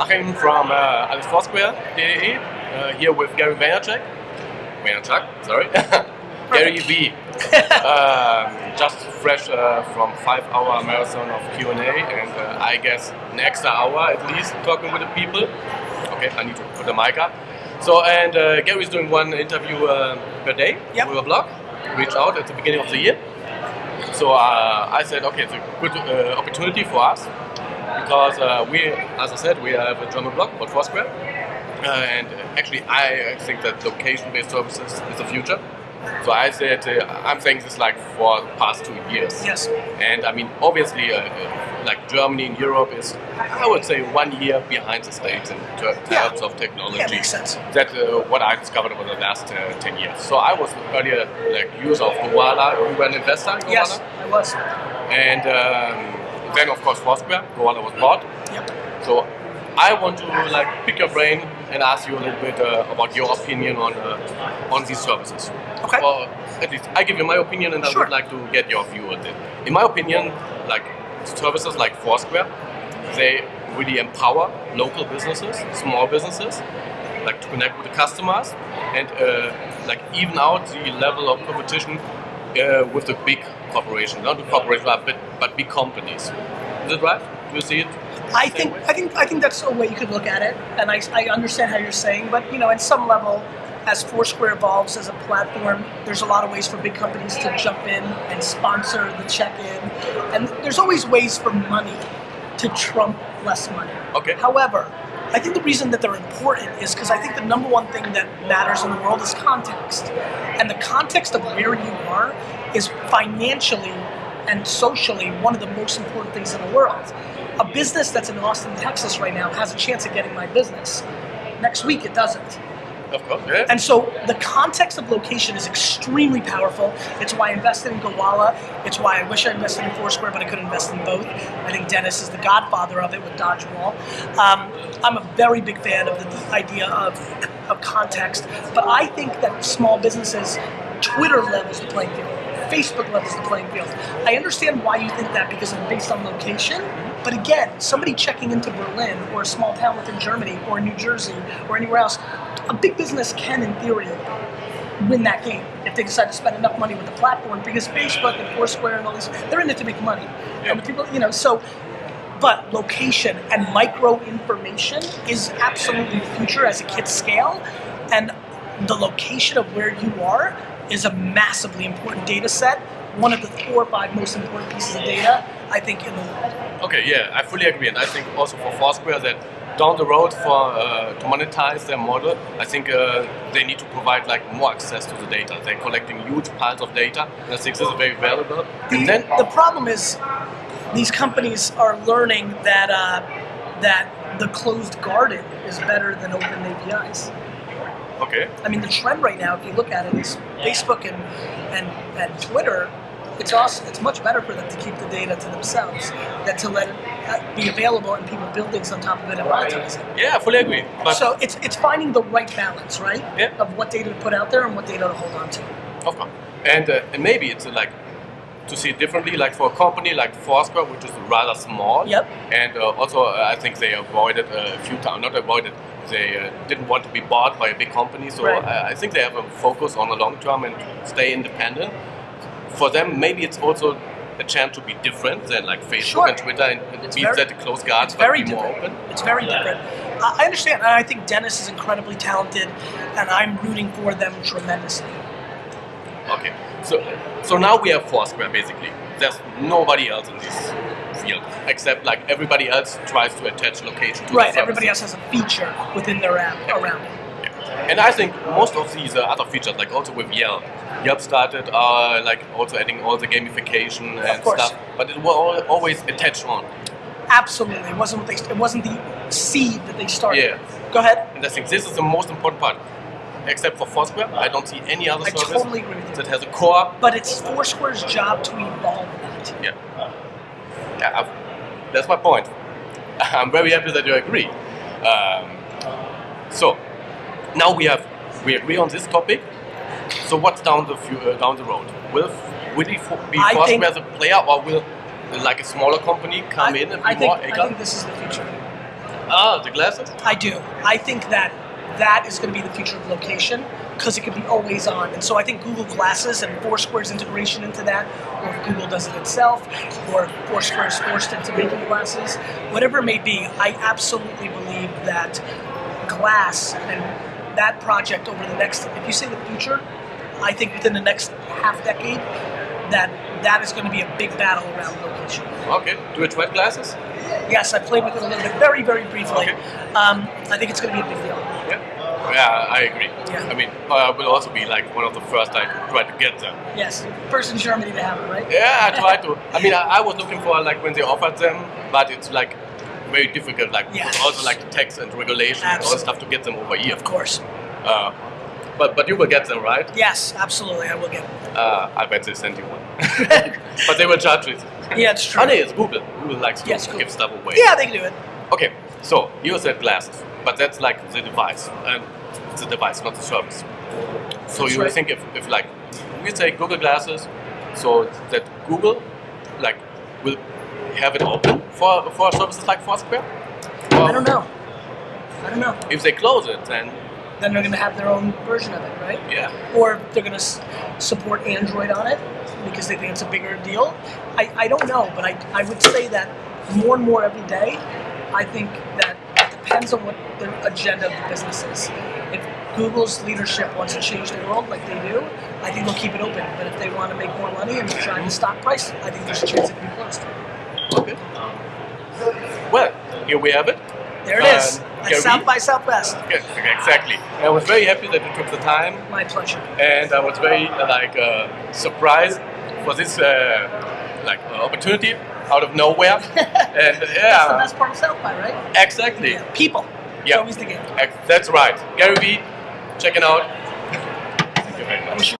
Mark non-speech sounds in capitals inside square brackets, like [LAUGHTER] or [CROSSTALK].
Achim from uh, Foursquare, DAE, uh, here with Gary Vaynerchuk. Vaynerchuk, sorry. [LAUGHS] Gary V. um, just fresh uh, from five-hour marathon of Q&A and uh, I guess an extra hour at least talking with the people. Okay, I need to put the mic up. So, and uh, is doing one interview uh, per day Yep. with a blog. Reached out at the beginning of the year. So uh, I said, okay, it's a good uh, opportunity for us because uh, we, as I said, we have a German blog called Foursquare, uh, and actually I think that location-based services is the future. So I said, uh, I'm saying this like for the past two years. Yes. And I mean, obviously, uh, like Germany and Europe is, I would say, one year behind the States in ter- Yeah. terms of technology. Yeah, makes sense. That's uh, what I discovered over the last uh, 10 years. So I was earlier like user of Gowalla, you were an investor in Gowalla? Yes, I was. And um, then, of course, Foursquare, Gowalla was bought. Yep. So I want to like pick your brain and ask you a little bit uh, about your opinion on uh, on these services. Okay. Or at least I give you my opinion, and I would like to get your view on it. In my opinion, like services like Foursquare, they really empower local businesses, small businesses, like to connect with the customers and uh, like even out the level of competition uh, with the big corporations, not the corporations, but, but big companies. Is it right? Do you see it? I think way? I think I think that's a way you could look at it, and I, I understand how you're saying, but you know, at some level, as Foursquare evolves as a platform, there's a lot of ways for big companies to jump in and sponsor the check-in, and there's always ways for money to trump less money. Okay. However, I think the reason that they're important is because I think the number one thing that matters in the world is context, and the context of where you are is financially and socially one of the most important things in the world. A business that's in Austin, Texas right now has a chance of getting my business. Next week it doesn't. Of course, yeah. And so the context of location is extremely powerful. It's why I invested in Gowalla. It's why I wish I invested in Foursquare, but I could invest in both. I think Dennis is the godfather of it with Dodgeball. Um, I'm a very big fan of the idea of, of context, but I think that small businesses, Twitter levels the playing field. Facebook levels the playing field. I understand why you think that because it's based on location, but again, somebody checking into Berlin or a small town within Germany or New Jersey or anywhere else, a big business can, in theory, win that game if they decide to spend enough money with the platform because Facebook and Foursquare and all these, they're in it to make money. Yeah. And the people, you know, so, but location and micro information is absolutely the future as it hits scale. And the location of where you are is a massively important data set. One of the four or five most important pieces of data, I think, in the world. Okay, yeah, I fully agree, and I think also for Foursquare that down the road for uh, to monetize their model, I think uh, they need to provide like more access to the data. They're collecting huge piles of data, and I think this is very valuable. And then, the problem is these companies are learning that uh, that the closed garden is better than open APIs. Okay, I mean, the trend right now, if you look at it, is Facebook and and, and Twitter. It's awesome. It's much better for them to keep the data to themselves than to let it uh, be available and people build things on top of it and monetize it. yeah, I fully agree. But So it's it's finding the right balance, right? Yeah. Of what data to put out there and what data to hold on to. Of course. And, uh, and maybe it's like to see it differently, like for a company like Foursquare, which is rather small. Yep. And uh, also, uh, I think they avoided a few times, not avoided, they uh, didn't want to be bought by a big company. So Right. I, I think they have a focus on the long term and stay independent. For them, maybe it's also a chance to be different than like Facebook Sure. and Twitter and, and It's be very- that the close guards, It's but very be more open. It's very different. I I understand, and I think Dennis is incredibly talented, and I'm rooting for them tremendously. Okay, so so now we have Foursquare basically. There's nobody else in this field except like everybody else tries to attach location to Right. Everybody else has a feature within their app around it. Yeah. And I think most of these uh, other features, like also with Yelp, Yelp started uh, like also adding all the gamification and stuff, but it was always attached on. Absolutely, it wasn't what they. It wasn't the seed that they started. Yeah. Go ahead. And I think this is the most important part. Except for Foursquare, I don't see any other I service totally agree with you. that has a core. But it's Foursquare's job to evolve that. Yeah, yeah, I've- that's my point. [LAUGHS] I'm very happy that you agree. Um, so now we have we agree on this topic. So what's down the uh, down the road? Will will it be Foursquare as a player, or will like a smaller company come I, in and I be think, I think this is the future. Oh, the glasses? I do. I think that that is going to be the future of location because it can be always on. And so I think Google Glasses and Foursquare's integration into that, or if Google does it itself, or if Foursquare is forced into making glasses, whatever it may be, I absolutely believe that Glass and that project over the next, if you say the future, I think within the next half decade, that that is going to be a big battle around location. Okay. Do you try glasses? Yes, I played with it a little bit, very, very briefly. Okay. Um, I think it's going to be a big deal. Yeah. Yeah, I agree. Yeah. I mean, I will also be like one of the first I try to get them. Yes, first in Germany to have it, right? Yeah, I try to. [LAUGHS] I mean, I, I was looking for like when they offered them, but it's like very difficult. Like also like tax and regulation and all stuff to get them over here. Of course. Uh, but but you will get them right. Yes, absolutely. I will get. Uh, I bet they send you one. [LAUGHS] but they will charge it. yeah, it's true. No, it's Google. Google likes to Yes, Google. give stuff away. Yeah, they can do it. Okay, so you said glasses, but that's like the device, and the device, not the service. So That's you right. think if, if like we say Google glasses, so that Google like will have it open for for services like Foursquare? Or I don't know. I don't know. If they close it, then Then they're going to have their own version of it, right? yeah. Or they're going to support Android on it because they think it's a bigger deal. I, I don't know, but I, I would say that more and more every day, I think that it depends on what the agenda of the business is. If Google's leadership wants to change the world like they do, I think they'll keep it open. But if they want to make more money and drive the stock price, I think there's a chance it can be closed. Okay. Um, well, here we have it. There it is. South by Southwest. Yeah, exactly. I was very happy that you took the time My pleasure. and I was very uh, like uh, surprised for this uh, like uh, opportunity out of nowhere. [LAUGHS] and yeah, That's the best part of South by, right? exactly. Yeah. People. Yeah. always the game. That's right. Gary Vee, check it out. [LAUGHS] Thank you very much. I wish you